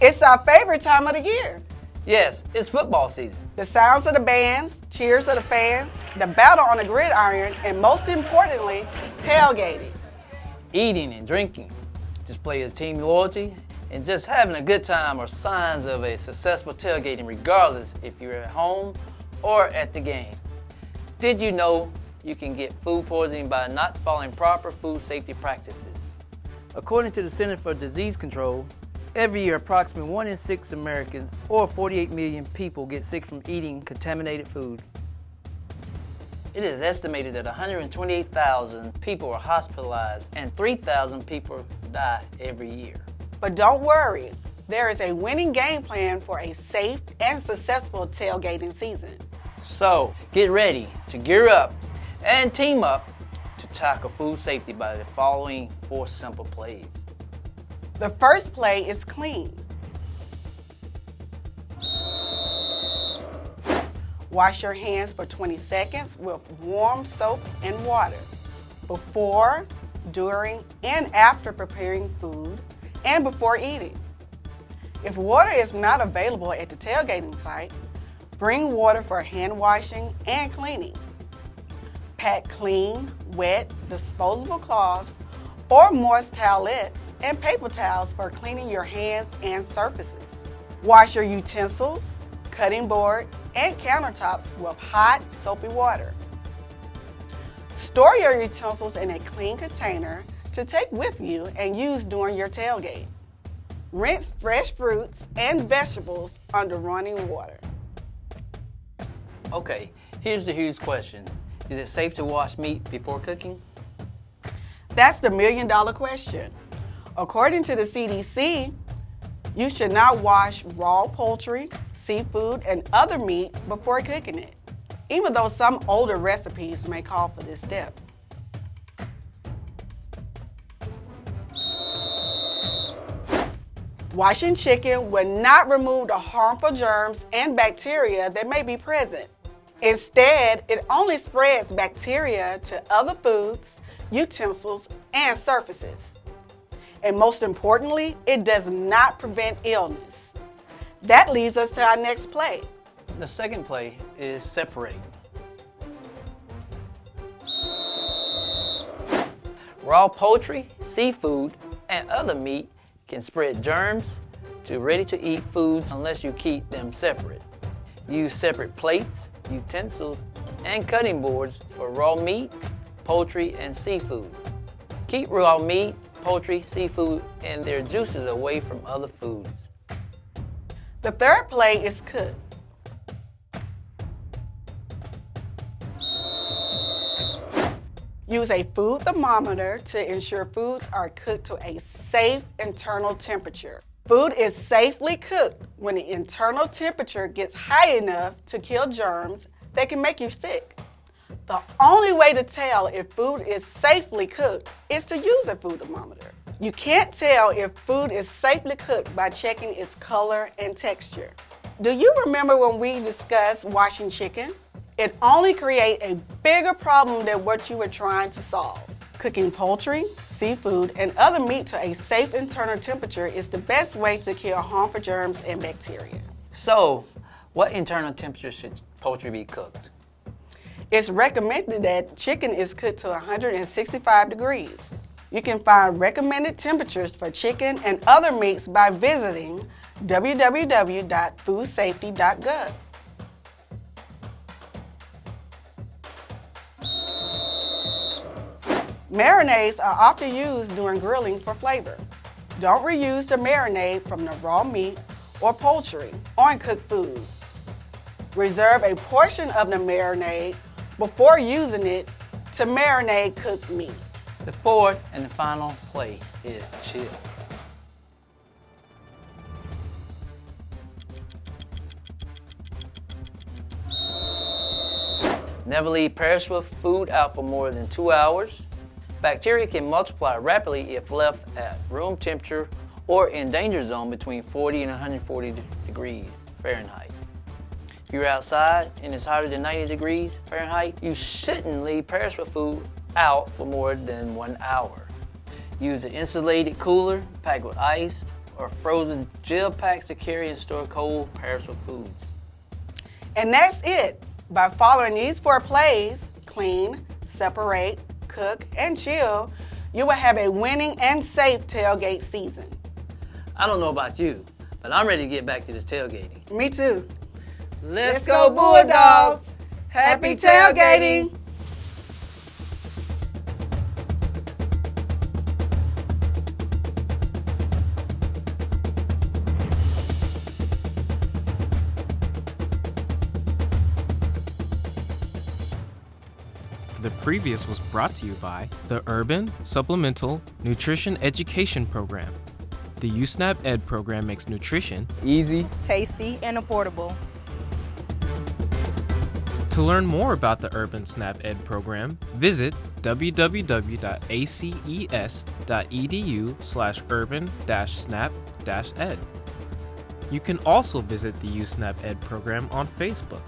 It's our favorite time of the year. Yes, it's football season. The sounds of the bands, cheers of the fans, the battle on the gridiron, and most importantly, tailgating. Eating and drinking, display of team loyalty, and just having a good time are signs of a successful tailgating regardless if you're at home or at the game. Did you know you can get food poisoning by not following proper food safety practices? According to the Center for Disease Control, every year approximately 1 in 6 Americans or 48 million people get sick from eating contaminated food. It is estimated that 128,000 people are hospitalized and 3,000 people die every year. But don't worry, there is a winning game plan for a safe and successful tailgating season. So get ready to gear up and team up to tackle food safety by the following four simple plays. The first play is clean. Wash your hands for 20 seconds with warm soap and water before, during, and after preparing food and before eating. If water is not available at the tailgating site, bring water for hand washing and cleaning. Pack clean, wet, disposable cloths or moist towelettes and paper towels for cleaning your hands and surfaces. Wash your utensils, cutting boards, and countertops with hot, soapy water. Store your utensils in a clean container to take with you and use during your tailgate. Rinse fresh fruits and vegetables under running water. Okay, here's the huge question. Is it safe to wash meat before cooking? That's the million dollar question. According to the CDC, you should not wash raw poultry, seafood, and other meat before cooking it, even though some older recipes may call for this step. Washing chicken will not remove the harmful germs and bacteria that may be present. Instead, it only spreads bacteria to other foods, utensils, and surfaces. And most importantly, it does not prevent illness. That leads us to our next play. The second play is separate. Raw poultry, seafood, and other meat can spread germs to ready-to-eat foods unless you keep them separate. Use separate plates, utensils, and cutting boards for raw meat, poultry, and seafood. Keep raw meat, poultry, seafood, and their juices away from other foods. The third play is cook. Use a food thermometer to ensure foods are cooked to a safe internal temperature. Food is safely cooked when the internal temperature gets high enough to kill germs that can make you sick. The only way to tell if food is safely cooked is to use a food thermometer. You can't tell if food is safely cooked by checking its color and texture. Do you remember when we discussed washing chicken? It only creates a bigger problem than what you were trying to solve. Cooking poultry, seafood, and other meat to a safe internal temperature is the best way to kill harmful germs and bacteria. So, what internal temperature should poultry be cooked? It's recommended that chicken is cooked to 165 degrees. You can find recommended temperatures for chicken and other meats by visiting www.foodsafety.gov. Marinades are often used during grilling for flavor. Don't reuse the marinade from the raw meat or poultry on cooked food. Reserve a portion of the marinade before using it to marinate cooked meat. The fourth and the final play is chill. Never leave perishable food out for more than two hours. Bacteria can multiply rapidly if left at room temperature or in danger zone between 40 and 140 degrees Fahrenheit. If you're outside and it's hotter than 90 degrees Fahrenheit, you shouldn't leave perishable food out for more than one hour. Use an insulated cooler packed with ice or frozen gel packs to carry and store cold, perishable foods. And that's it. By following these four plays clean, separate, cook, and chill you will have a winning and safe tailgate season. I don't know about you, but I'm ready to get back to this tailgating. Me too. Let's, Let's go, Bulldogs! Happy tailgating! The previous was brought to you by the Urban Supplemental Nutrition Education Program. The USNAP Ed program makes nutrition easy, tasty, and affordable. To learn more about the Urban SNAP Ed program, visit www.aces.edu slash urban-snap-ed. You can also visit the USNAP Ed program on Facebook